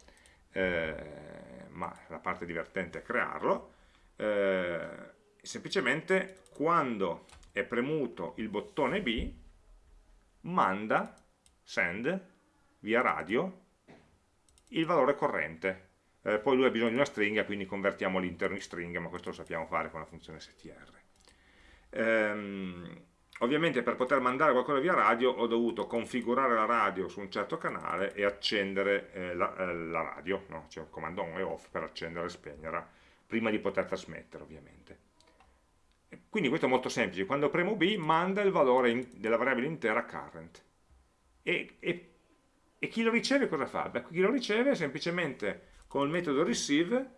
eh, ma la parte divertente è crearlo. Eh, semplicemente quando è premuto il bottone B, manda, send, via radio, il valore corrente eh, poi lui ha bisogno di una stringa, quindi convertiamo l'interno in stringa, ma questo lo sappiamo fare con la funzione str. Ehm, ovviamente per poter mandare qualcosa via radio ho dovuto configurare la radio su un certo canale e accendere eh, la, eh, la, radio, no? c'è un comando on e off per accendere e spegnere, prima di poter trasmettere ovviamente. Quindi questo è molto semplice, quando premo B manda il valore in, della variabile intera current. E, e, e, chi lo riceve cosa fa? Beh, chi lo riceve semplicemente con il metodo receive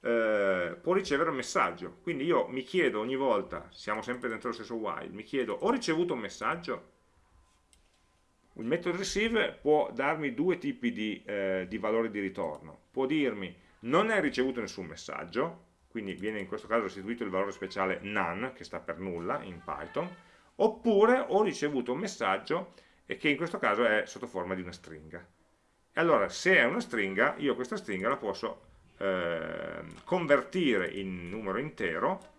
eh, può ricevere un messaggio. Quindi io mi chiedo ogni volta, siamo sempre dentro lo stesso while, mi chiedo, ho ricevuto un messaggio? Il metodo receive può darmi due tipi di, eh, di valori di ritorno. Può dirmi, non hai ricevuto nessun messaggio, quindi viene in questo caso restituito il valore speciale none, che sta per nulla in Python, oppure ho ricevuto un messaggio e che in questo caso è sotto forma di una stringa. Allora, se è una stringa, io questa stringa la posso eh, convertire in numero intero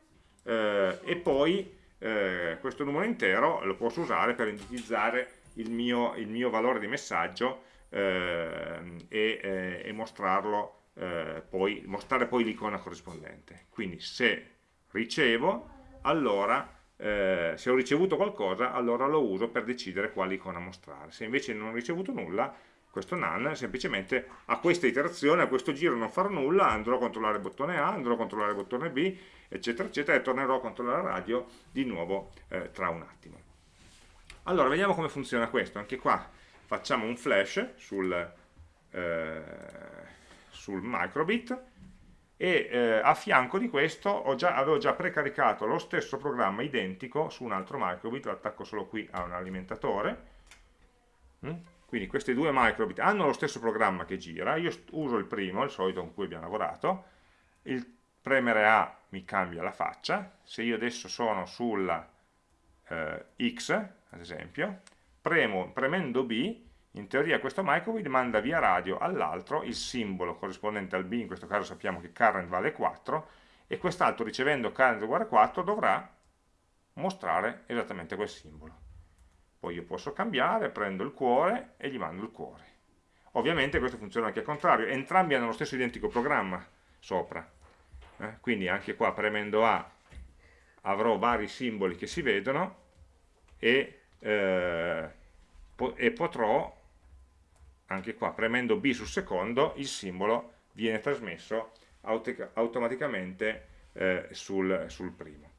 eh, e poi eh, questo numero intero lo posso usare per indicizzare il mio, il mio valore di messaggio eh, e, eh, e, mostrarlo eh, poi, mostrare poi l'icona corrispondente. Quindi se ricevo, allora eh, se ho ricevuto qualcosa, allora lo uso per decidere quale icona mostrare. Se invece non ho ricevuto nulla, questo none, semplicemente a questa iterazione, a questo giro non farò nulla, andrò a controllare il bottone A, andrò a controllare il bottone B, eccetera, eccetera, e tornerò a controllare la radio di nuovo eh, tra un attimo. Allora, vediamo come funziona questo. Anche qua facciamo un flash sul, eh, sul microbit e eh, a fianco di questo già, avevo già precaricato lo stesso programma identico su un altro microbit, lo attacco solo qui a un alimentatore. Mm? Quindi questi due microbit hanno lo stesso programma che gira, io uso il primo, il solito con cui abbiamo lavorato, il premere A mi cambia la faccia, se io adesso sono sulla eh, X, ad esempio, premo, premendo B, in teoria questo microbit manda via radio all'altro il simbolo corrispondente al B, in questo caso sappiamo che current vale 4, e quest'altro ricevendo current uguale 4 dovrà mostrare esattamente quel simbolo poi io posso cambiare, prendo il cuore e gli mando il cuore. Ovviamente questo funziona anche al contrario, entrambi hanno lo stesso identico programma sopra, eh? quindi anche qua premendo A avrò vari simboli che si vedono e, eh, e potrò, anche qua premendo B sul secondo, il simbolo viene trasmesso automaticamente eh, sul, sul primo.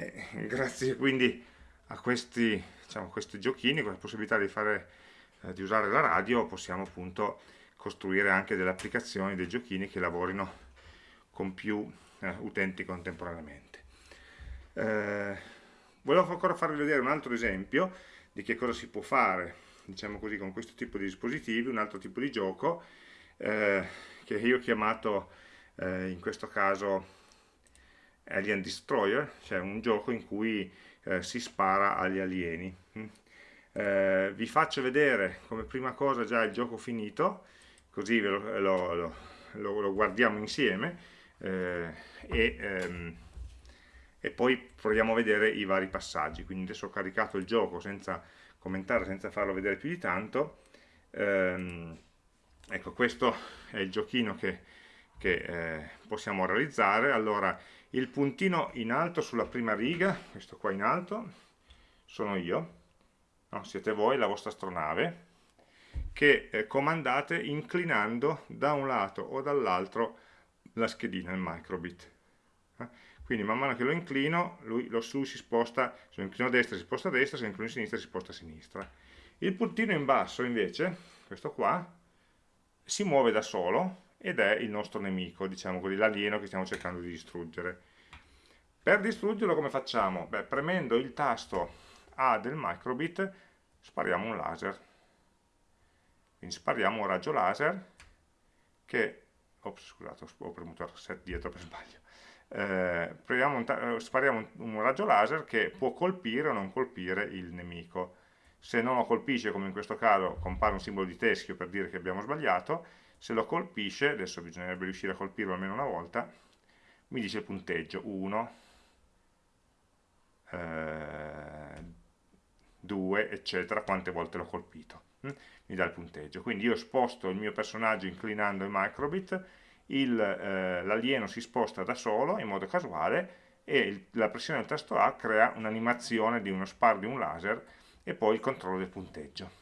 E grazie quindi a questi, diciamo, questi giochini, con la possibilità di, fare, eh, di usare la radio, possiamo appunto costruire anche delle applicazioni, dei giochini che lavorino con più eh, utenti contemporaneamente. Eh, volevo ancora farvi vedere un altro esempio di che cosa si può fare, diciamo così, con questo tipo di dispositivi, un altro tipo di gioco eh, che io ho chiamato eh, in questo caso Alien Destroyer, cioè un gioco in cui eh, si spara agli alieni. Mm. Eh, vi faccio vedere come prima cosa già il gioco finito, così lo, lo, lo, lo, guardiamo insieme eh, e, ehm, e, poi proviamo a vedere i vari passaggi. Quindi adesso ho caricato il gioco senza commentare, senza farlo vedere più di tanto. Ehm, ecco, questo è il giochino che, che eh, possiamo realizzare. Allora, il puntino in alto sulla prima riga, questo qua in alto, sono io, no? siete voi, la vostra astronave, che eh, comandate inclinando da un lato o dall'altro la schedina, il microbit. Eh? Quindi man mano che lo inclino, lui, lo, lui si sposta, se lo inclino a destra si sposta a destra, se lo inclino a sinistra si sposta a sinistra. Il puntino in basso invece, questo qua, si muove da solo ed è il nostro nemico, diciamo così, l'alieno che stiamo cercando di distruggere. Per distruggerlo come facciamo? Beh, premendo il tasto A del microbit spariamo un laser. Quindi spariamo un raggio laser che... Ops, scusate, ho premuto reset dietro per sbaglio. Eh, un eh, spariamo un, un raggio laser che può colpire o non colpire il nemico. Se non lo colpisce, come in questo caso, compare un simbolo di teschio per dire che abbiamo sbagliato, se lo colpisce, adesso bisognerebbe riuscire a colpirlo almeno una volta, mi dice il punteggio 1, 2, eh, eccetera, quante volte l'ho colpito. Hm? Mi dà il punteggio. Quindi io sposto il mio personaggio inclinando il microbit, eh, l'alieno si sposta da solo in modo casuale e il, la pressione del tasto A crea un'animazione di uno sparo di un laser e poi il controllo del punteggio.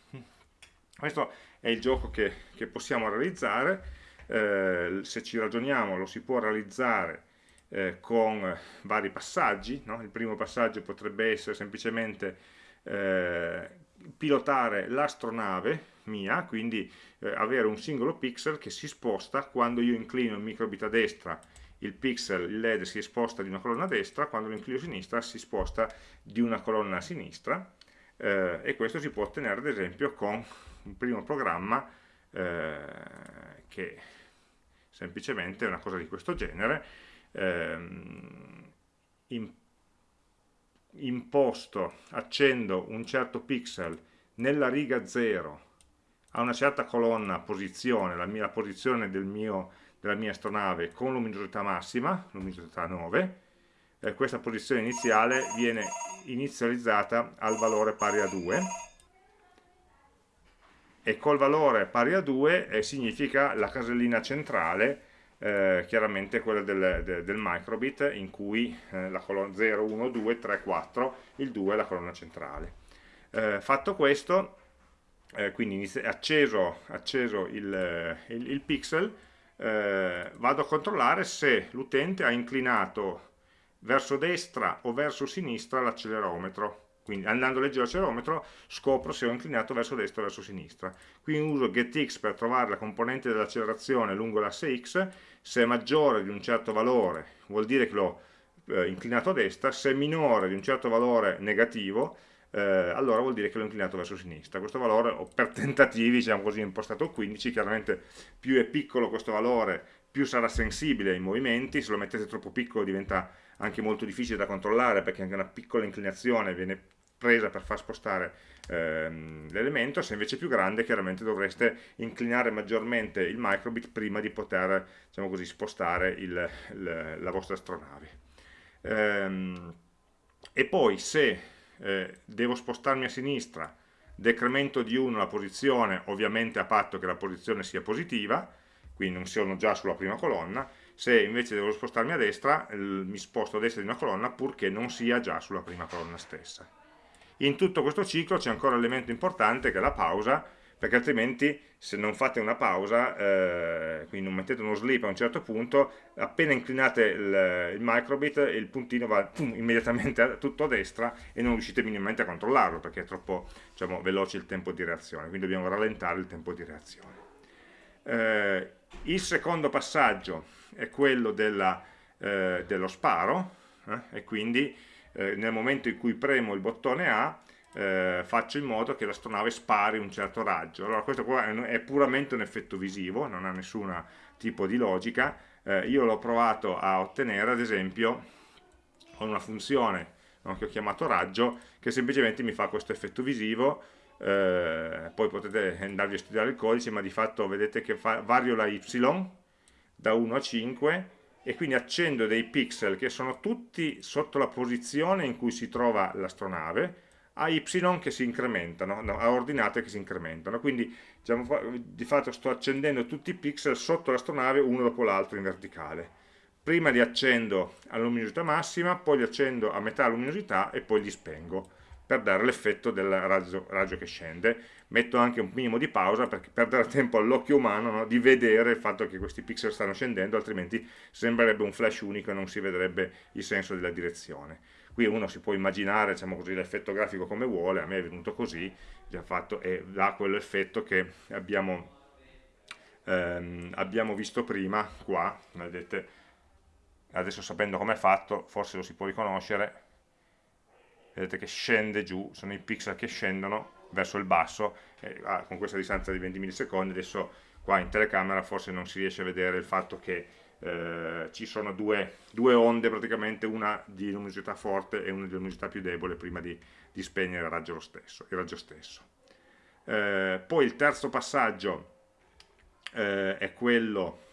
Questo è il gioco che, che possiamo realizzare, eh, se ci ragioniamo lo si può realizzare eh, con vari passaggi, no? il primo passaggio potrebbe essere semplicemente eh, pilotare l'astronave mia, quindi eh, avere un singolo pixel che si sposta quando io inclino il microbit a destra il pixel, il LED si sposta di una colonna a destra, quando lo inclino a sinistra si sposta di una colonna a sinistra eh, e questo si può ottenere ad esempio con un primo programma eh, che semplicemente è una cosa di questo genere, ehm, in, imposto, accendo un certo pixel nella riga 0 a una certa colonna posizione, la, mia, la posizione del mio, della mia astronave con luminosità massima, luminosità 9, eh, questa posizione iniziale viene inizializzata al valore pari a 2 e col valore pari a 2 eh, significa la casellina centrale eh, chiaramente quella del, de, del, microbit in cui eh, la colonna 0, 1, 2, 3, 4 il 2 è la colonna centrale. Eh, fatto questo eh, quindi acceso, acceso il, il, il pixel eh, vado a controllare se l'utente ha inclinato verso destra o verso sinistra l'accelerometro quindi andando a leggere l'accelerometro scopro se ho inclinato verso destra o verso sinistra. Qui uso getx per trovare la componente dell'accelerazione lungo l'asse x. Se è maggiore di un certo valore vuol dire che l'ho eh, inclinato a destra. Se è minore di un certo valore negativo eh, allora vuol dire che l'ho inclinato verso sinistra. Questo valore, per tentativi, diciamo così, impostato 15, chiaramente più è piccolo questo valore, più sarà sensibile ai movimenti, se lo mettete troppo piccolo diventa anche molto difficile da controllare perché anche una piccola inclinazione viene presa per far spostare ehm, l'elemento, se invece è più grande chiaramente dovreste inclinare maggiormente il microbit prima di poter diciamo così, spostare il, il, la vostra astronave. Ehm, e poi se eh, devo spostarmi a sinistra, decremento di 1 la posizione, ovviamente a patto che la posizione sia positiva, quindi non sono già sulla prima colonna, se invece devo spostarmi a destra, mi sposto a destra di una colonna purché non sia già sulla prima colonna stessa. In tutto questo ciclo c'è ancora un elemento importante che è la pausa, perché altrimenti se non fate una pausa, eh, quindi non mettete uno sleep a un certo punto, appena inclinate il, il microbit il puntino va pum, immediatamente a, tutto a destra e non riuscite minimamente a controllarlo perché è troppo diciamo, veloce il tempo di reazione, quindi dobbiamo rallentare il tempo di reazione. Eh, il secondo passaggio è quello della, eh, dello sparo eh, e quindi eh, nel momento in cui premo il bottone A eh, faccio in modo che l'astronave spari un certo raggio. Allora questo qua è puramente un effetto visivo, non ha nessun tipo di logica. Eh, io l'ho provato a ottenere, ad esempio, con una funzione no, che ho chiamato raggio, che semplicemente mi fa questo effetto visivo, eh, poi potete andarvi a studiare il codice, ma di fatto vedete che fa, vario la y da 1 a 5 e quindi accendo dei pixel che sono tutti sotto la posizione in cui si trova l'astronave, a y che si incrementano, no, a ordinate che si incrementano, quindi diciamo, di fatto sto accendendo tutti i pixel sotto l'astronave uno dopo l'altro in verticale. Prima li accendo a luminosità massima, poi li accendo a metà luminosità e poi li spengo per dare l'effetto del raggio, raggio, che scende. Metto anche un minimo di pausa perché per dare tempo all'occhio umano no, di vedere il fatto che questi pixel stanno scendendo, altrimenti sembrerebbe un flash unico e non si vedrebbe il senso della direzione qui uno si può immaginare diciamo l'effetto grafico come vuole, a me è venuto così, già fatto, e dà quell'effetto che abbiamo, ehm, abbiamo visto prima qua, vedete, adesso sapendo come è fatto, forse lo si può riconoscere, vedete che scende giù, sono i pixel che scendono verso il basso, eh, ah, con questa distanza di 20 millisecondi, adesso qua in telecamera forse non si riesce a vedere il fatto che eh, ci sono due, due, onde praticamente, una di luminosità forte e una di luminosità più debole prima di, di spegnere il raggio stesso. Il raggio stesso. Eh, poi il terzo passaggio eh, è quello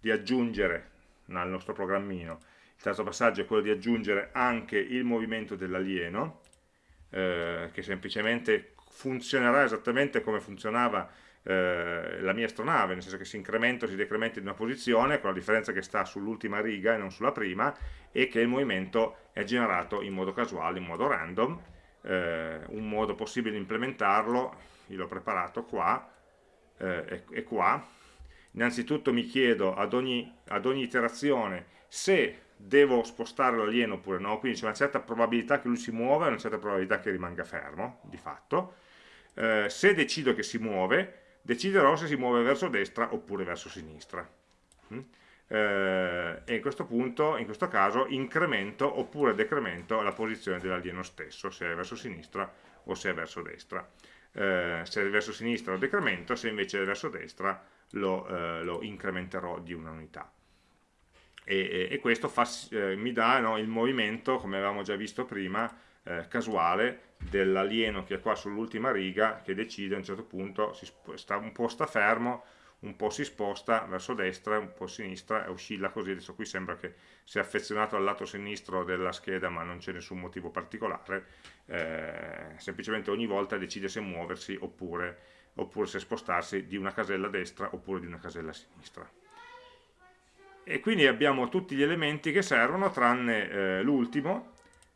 di aggiungere nel nostro programmino, terzo passaggio è quello di aggiungere anche il movimento dell'alieno, eh, che semplicemente funzionerà esattamente come funzionava eh, la mia astronave, nel senso che si incrementa o si decrementa in una posizione, con la differenza che sta sull'ultima riga e non sulla prima, e che il movimento è generato in modo casuale, in modo random. Eh, un modo possibile di implementarlo, io l'ho preparato qua eh, e, qua. Innanzitutto mi chiedo ad ogni, ad ogni iterazione se devo spostare l'alieno oppure no, quindi c'è una certa probabilità che lui si muova e una certa probabilità che rimanga fermo, di fatto. Eh, se decido che si muove, deciderò se si muove verso destra oppure verso sinistra. Mm? Eh, e in questo punto, in questo caso, incremento oppure decremento la posizione dell'alieno stesso, se è verso sinistra o se è verso destra. Eh, se è verso sinistra lo decremento, se invece è verso destra lo, eh, lo incrementerò di una unità. E, e, questo fa, eh, mi dà no, il movimento, come avevamo già visto prima, eh, casuale dell'alieno che è qua sull'ultima riga che decide a un certo punto, si sta, un po' sta fermo, un po' si sposta verso destra, un po' a sinistra e oscilla così, adesso qui sembra che sia affezionato al lato sinistro della scheda ma non c'è nessun motivo particolare, eh, semplicemente ogni volta decide se muoversi oppure, oppure se spostarsi di una casella destra oppure di una casella sinistra. E quindi abbiamo tutti gli elementi che servono tranne eh, l'ultimo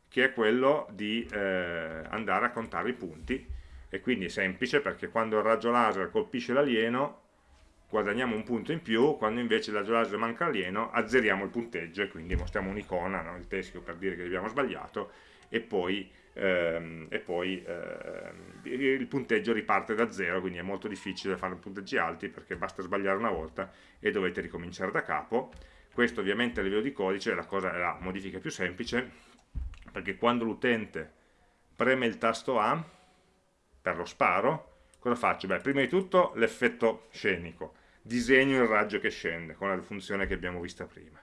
che è quello di eh, andare a contare i punti e quindi è semplice perché quando il raggio laser colpisce l'alieno guadagniamo un punto in più, quando invece il raggio laser manca l'alieno azzeriamo il punteggio e quindi mostriamo un'icona, no? il teschio per dire che abbiamo sbagliato e poi, ehm, e poi ehm, il punteggio riparte da zero, quindi è molto difficile fare punteggi alti perché basta sbagliare una volta e dovete ricominciare da capo. Questo ovviamente a livello di codice la, cosa, è la modifica più semplice, perché quando l'utente preme il tasto A per lo sparo, cosa faccio? Beh, prima di tutto l'effetto scenico, disegno il raggio che scende con la funzione che abbiamo vista prima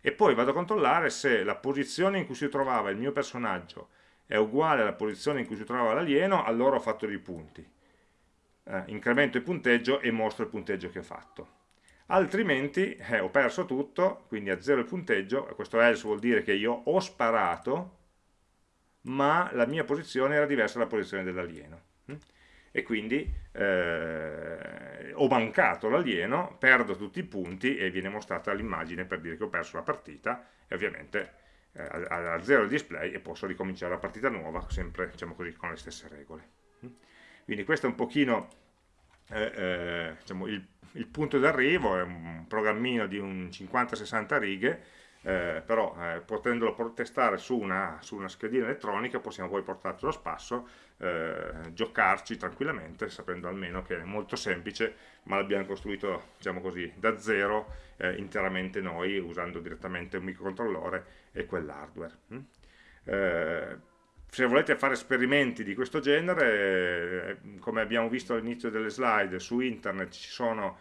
e poi vado a controllare se la posizione in cui si trovava il mio personaggio è uguale alla posizione in cui si trovava l'alieno, allora ho fatto dei punti. Eh, incremento il punteggio e mostro il punteggio che ho fatto. Altrimenti eh, ho perso tutto, quindi a zero il punteggio, questo else vuol dire che io ho sparato, ma la mia posizione era diversa dalla posizione dell'alieno e quindi eh, ho mancato l'alieno, perdo tutti i punti e viene mostrata l'immagine per dire che ho perso la partita e ovviamente a, a, zero il display e posso ricominciare la partita nuova sempre diciamo così, con le stesse regole. Quindi questo è un pochino eh, eh diciamo, il, il punto d'arrivo, è un programmino di un 50-60 righe eh, però eh, potendolo testare su una, su una, schedina elettronica possiamo poi portarlo a spasso, eh, giocarci tranquillamente, sapendo almeno che è molto semplice, ma l'abbiamo costruito diciamo così, da zero eh, interamente noi, usando direttamente un microcontrollore e quell'hardware. Mm? Eh, se volete fare esperimenti di questo genere, eh, come abbiamo visto all'inizio delle slide, su internet ci sono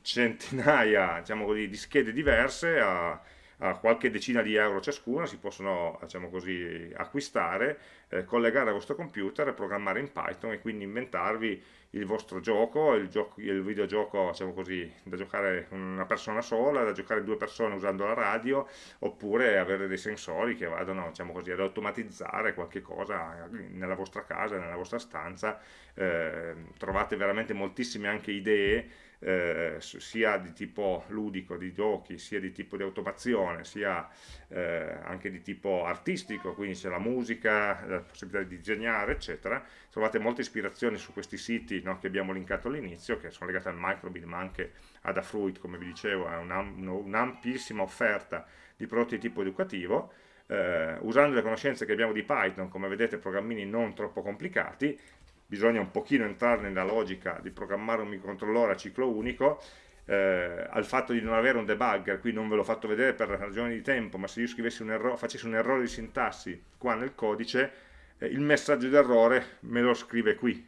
centinaia diciamo così, di schede diverse a, a qualche decina di euro ciascuna, si possono diciamo così, acquistare, eh, collegare al vostro computer programmare in Python e quindi inventarvi il vostro gioco, il, gioco, il videogioco diciamo così, da giocare una persona sola, da giocare due persone usando la radio, oppure avere dei sensori che vadano diciamo così, ad automatizzare qualche cosa nella vostra casa, nella vostra stanza, eh, trovate veramente moltissime anche idee eh, sia di tipo ludico, di giochi, sia di tipo di automazione, sia eh, anche di tipo artistico, quindi c'è la musica, la possibilità di disegnare, eccetera. Trovate molte ispirazioni su questi siti no, che abbiamo linkato all'inizio, che sono legati al microbit, ma anche ad Afruit, come vi dicevo, è un'ampissima offerta di prodotti di tipo educativo, eh, usando le conoscenze che abbiamo di Python, come vedete programmini non troppo complicati, bisogna un pochino entrare nella logica di programmare un microcontrollore a ciclo unico, eh, al fatto di non avere un debugger, qui non ve l'ho fatto vedere per ragioni di tempo, ma se io scrivessi un errore, facessi un errore di sintassi qua nel codice, eh, il messaggio d'errore me lo scrive qui,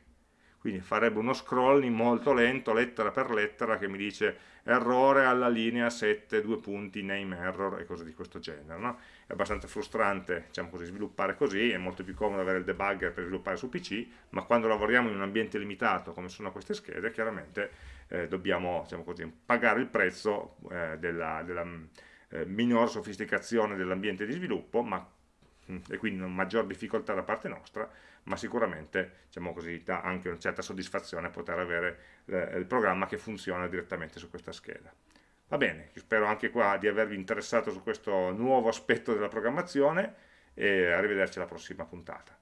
quindi farebbe uno scrolling molto lento, lettera per lettera, che mi dice errore alla linea 7, due punti, name error e cose di questo genere. No? È abbastanza frustrante diciamo così, sviluppare così, è molto più comodo avere il debugger per sviluppare su PC, ma quando lavoriamo in un ambiente limitato come sono queste schede, chiaramente eh, dobbiamo diciamo così, pagare il prezzo eh, della, della eh, minor sofisticazione dell'ambiente di sviluppo, ma, mm, e quindi una maggior difficoltà da parte nostra, ma sicuramente diciamo così, dà anche una certa soddisfazione poter avere eh, il programma che funziona direttamente su questa scheda. Va bene, spero anche qua di avervi interessato su questo nuovo aspetto della programmazione e arrivederci alla prossima puntata.